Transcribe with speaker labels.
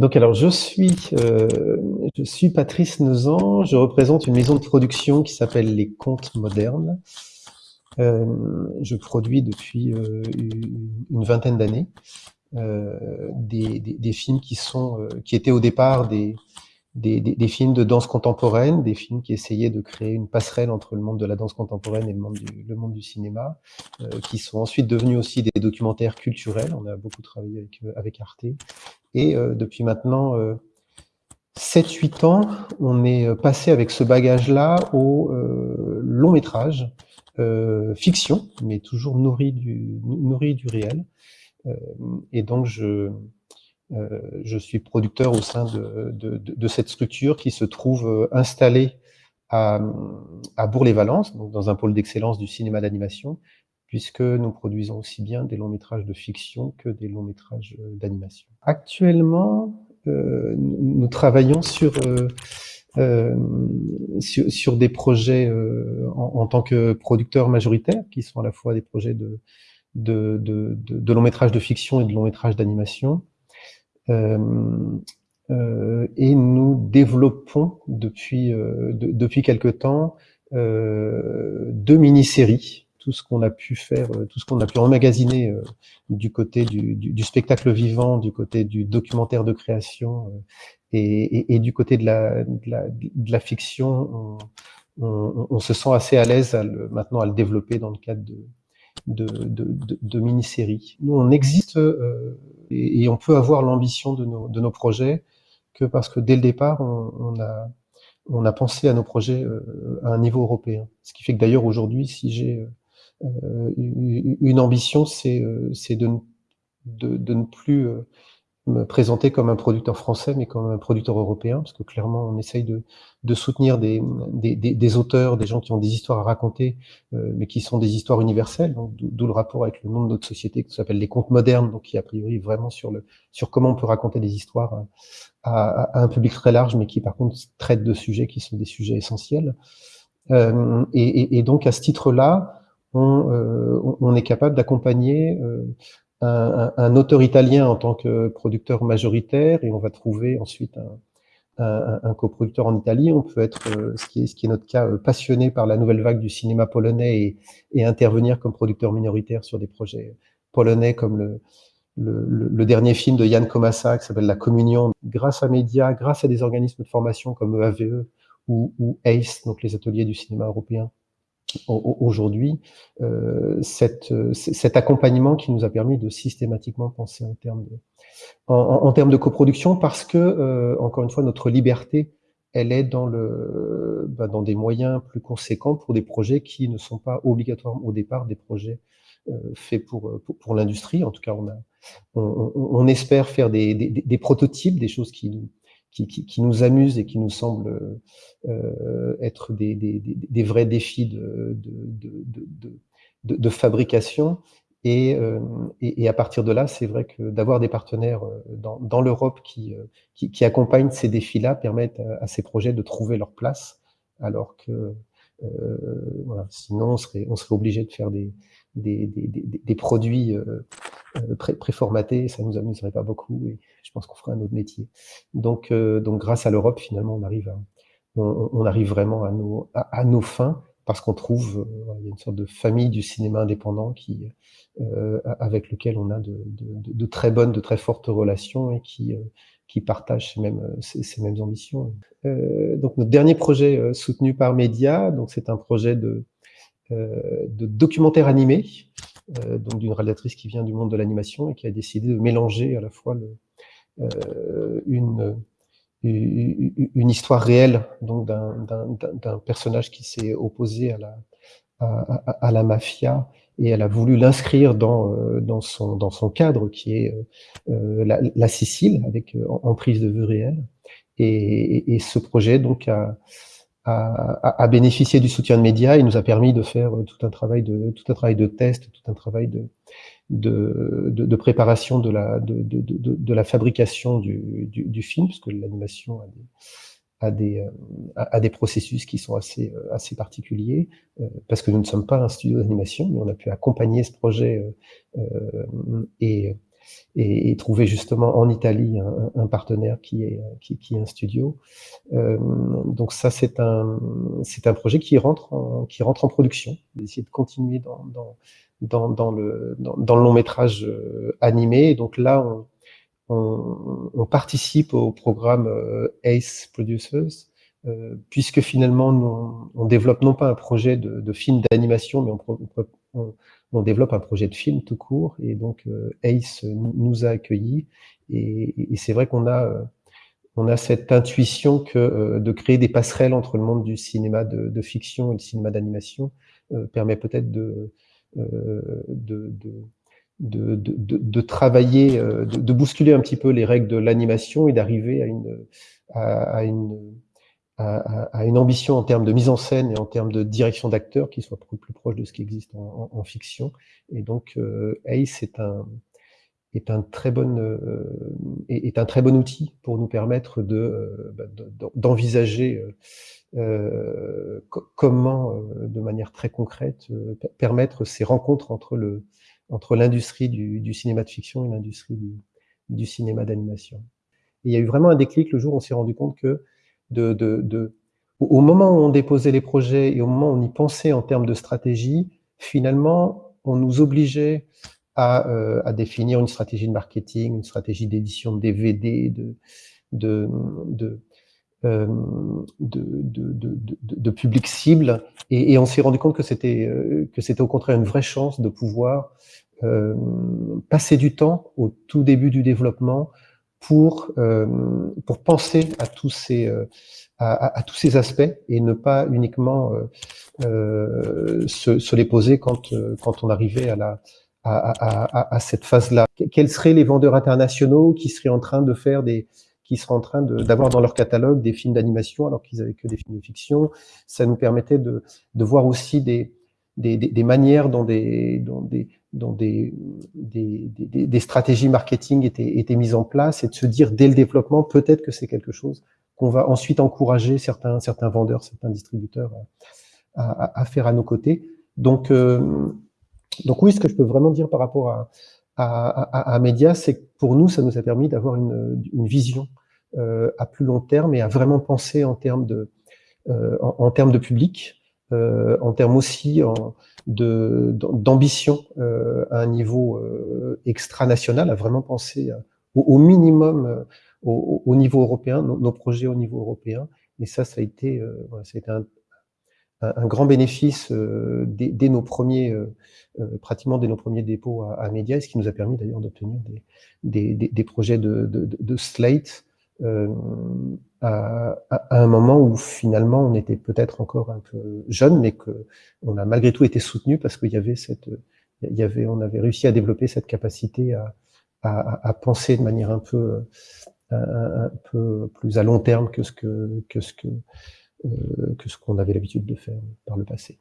Speaker 1: Donc alors je suis euh, je suis Patrice Nezan, je représente une maison de production qui s'appelle Les Contes Modernes. Euh, je produis depuis euh, une vingtaine d'années des, des, films qui sont qui étaient au départ des, des, des, films de danse contemporaine, des films qui essayaient de créer une passerelle entre le monde de la danse contemporaine et le monde du, cinéma, qui sont ensuite devenus aussi des documentaires culturels. On a beaucoup travaillé avec, avec Arte. Et euh, depuis maintenant 7-8 ans, on est passé avec ce bagage-là au long métrage, fiction, mais toujours nourri du, nourri du réel. et donc, je, euh, je suis producteur au sein de, de, de, cette structure qui se trouve euh, installée à, à Bourg-les-Valences, dans un pôle d'excellence du cinéma d'animation, puisque nous produisons aussi bien des longs métrages de fiction que des longs métrages euh, d'animation. Actuellement, euh, nous travaillons sur, euh, sur, sur, des projets en, en, tant que producteur majoritaire, qui sont à la fois des projets de, de, de, de longs métrages de fiction et de longs métrages d'animation, euh, euh, et nous développons depuis, euh, de, depuis quelque temps deux mini-séries tout ce qu'on a pu faire, tout ce qu'on a pu emmagasiner du côté du, du, du, spectacle vivant, du côté du documentaire de création et, et, et du côté de la, de la, de la fiction, on, on, on, se sent assez à l'aise maintenant à le développer dans le cadre de, de, de, de, mini-séries. Nous, on existe euh, et, on peut avoir l'ambition de nos, de nos projets que parce que dès le départ, on, on a, on a pensé à nos projets euh, à un niveau européen. Ce qui fait que d'ailleurs aujourd'hui, si j'ai euh, une ambition, c'est de, de, de, ne plus me présenter comme un producteur français, mais comme un producteur européen, parce que clairement, on essaye de, de soutenir des, des, des, auteurs, des gens qui ont des histoires à raconter, euh, mais qui sont des histoires universelles, d'où le rapport avec le nom de notre société qui s'appelle les contes modernes, donc qui a priori vraiment sur le sur comment on peut raconter des histoires à, à, un public très large, mais qui par contre traite de sujets qui sont des sujets essentiels. Euh, et, et, et, donc à ce titre-là, on, euh, on, est capable d'accompagner euh, un, un, auteur italien en tant que producteur majoritaire et on va trouver ensuite un, un, un coproducteur en Italie. On peut être, euh, ce, qui est, ce qui est notre cas, euh, passionné par la nouvelle vague du cinéma polonais et, et intervenir comme producteur minoritaire sur des projets polonais comme le, le, le, dernier film de Jan Komasa qui s'appelle La Communion. Grâce à médias, grâce à des organismes de formation comme EAVE e ou, ou ACE, donc les ateliers du cinéma européen, aujourd'hui euh, cette, cet accompagnement qui nous a permis de systématiquement penser en termes de, en, en termes de coproduction parce que, euh, encore une fois, notre liberté, elle est dans, le, bah, dans des moyens plus conséquents pour des projets qui ne sont pas obligatoirement au départ des projets euh, faits pour, pour, pour l'industrie. En tout cas, on, a, on, on, espère faire des, des, des, prototypes, des choses qui nous, qui, qui, qui, nous amusent et qui nous semblent euh, être des, des, des, vrais défis de, de, de, de, fabrication. Et, euh, et, et, à partir de là, c'est vrai que d'avoir des partenaires euh, dans, dans l'Europe qui, euh, qui, qui, accompagnent ces défis-là permettent à, ces projets de trouver leur place, alors que euh, voilà, sinon on serait, on serait obligé de faire des, des, des, des, produits euh, euh, pré préformatés, ça nous amuserait pas beaucoup et je pense qu'on ferait un autre métier. Donc, euh, donc grâce à l'Europe, finalement, on arrive, à, on, on, arrive vraiment à nos, à, nos fins parce qu'on trouve, il y a une sorte de famille du cinéma indépendant qui, euh, avec lequel on a de, de, de, très bonnes, de très fortes relations et qui, qui partagent ces mêmes, ces, mêmes ambitions. Euh, donc notre dernier projet soutenu par Média, donc c'est un projet de, euh, de documentaire animé, euh, donc d'une réalisatrice qui vient du monde de l'animation et qui a décidé de mélanger à la fois le, euh, une, une histoire réelle donc d'un personnage qui s'est opposé à la, à, à, la mafia et elle a voulu l'inscrire dans, dans, son, dans son cadre qui est euh, la, la, Sicile avec en, prise de vue réelle. Et, et, et ce projet donc a, a, a, bénéficié du soutien de médias et nous a permis de faire euh, tout un travail de tout un travail de test, tout un travail de de, de, préparation de la de, de, de, la fabrication du, du, du film, parce que l'animation a des a des, a, euh, des processus qui sont assez, euh, assez particuliers, parce que nous ne sommes pas un studio d'animation, mais on a pu accompagner ce projet euh, et trouver justement en Italie un, partenaire qui est, qui, est un studio. Euh, donc ça, c'est un, c'est un projet qui rentre en, qui rentre en production, d'essayer de continuer dans, dans, dans, le, dans, le long métrage euh, animé. donc là, on, participe au programme euh, ACE Producers, puisque finalement, on, développe non pas un projet de, film d'animation, mais on, on, développe un projet de film tout court. Et donc, euh, ACE nous a accueillis. Et, et c'est vrai qu'on a, euh, on a cette intuition que de créer des passerelles entre le monde du cinéma de, de fiction et le cinéma d'animation permet peut-être de, de, de de, travailler, de, bousculer un petit peu les règles de l'animation et d'arriver à une, à, une, à, une ambition en termes de mise en scène et en termes de direction d'acteurs qui soit plus proche de ce qui existe en, fiction. Et donc, euh, Ace est un, est un très bon euh, est, un très bon outil pour nous permettre de euh, bah, d'envisager euh, comment, de manière très concrète, permettre ces rencontres entre le entre l'industrie du, du, cinéma de fiction et l'industrie du, du, cinéma d'animation. Il y a eu vraiment un déclic le jour où on s'est rendu compte que au moment où on déposait les projets et au moment où on y pensait en termes de stratégie, finalement, on nous obligeait à, euh, définir une stratégie de marketing, une stratégie d'édition de DVD, euh, de, public cible, et, on s'est rendu compte que c'était euh, que c'était au contraire une vraie chance de pouvoir passer du temps au tout début du développement pour euh, pour penser à tous ces euh, à, tous ces aspects et ne pas uniquement euh, se, se, les poser quand quand on arrivait à la à, à, à cette phase-là. Quels seraient les vendeurs internationaux qui seraient en train de faire des qui seraient en train d'avoir dans leur catalogue des films d'animation alors qu'ils avaient que des films de fiction? Ça nous permettait de, de voir aussi des, des, des, des manières dont des, dont des, dont des, des, des, des, stratégies marketing étaient, étaient mises en place et de se dire dès le développement, peut-être que c'est quelque chose qu'on va ensuite encourager certains, certains vendeurs, certains distributeurs à, à, à faire à nos côtés. Donc, euh, donc oui, ce que je peux vraiment dire par rapport à, à, à, Média, c'est que pour nous, ça nous a permis d'avoir une, une vision euh, à plus long terme et à vraiment penser en termes de, euh, en, termes de public, en termes aussi en, d'ambition euh, à un niveau euh, extranational, à vraiment penser au, minimum euh, au, au, niveau européen, nos, projets au niveau européen. Et ça, ça a été, ça a été un, un, grand bénéfice dès, dès, nos premiers, pratiquement dès nos premiers dépôts à, à Media, ce qui nous a permis d'ailleurs d'obtenir des, des, des, projets de, de, de Slate euh, à, à, un moment où finalement on était peut-être encore un peu jeune, mais que on a malgré tout été soutenu parce qu'il y avait cette, il y avait, on avait réussi à développer cette capacité à, à, à penser de manière un peu, un, peu plus à long terme que ce que que ce que euh, que ce qu'on avait l'habitude de faire par le passé.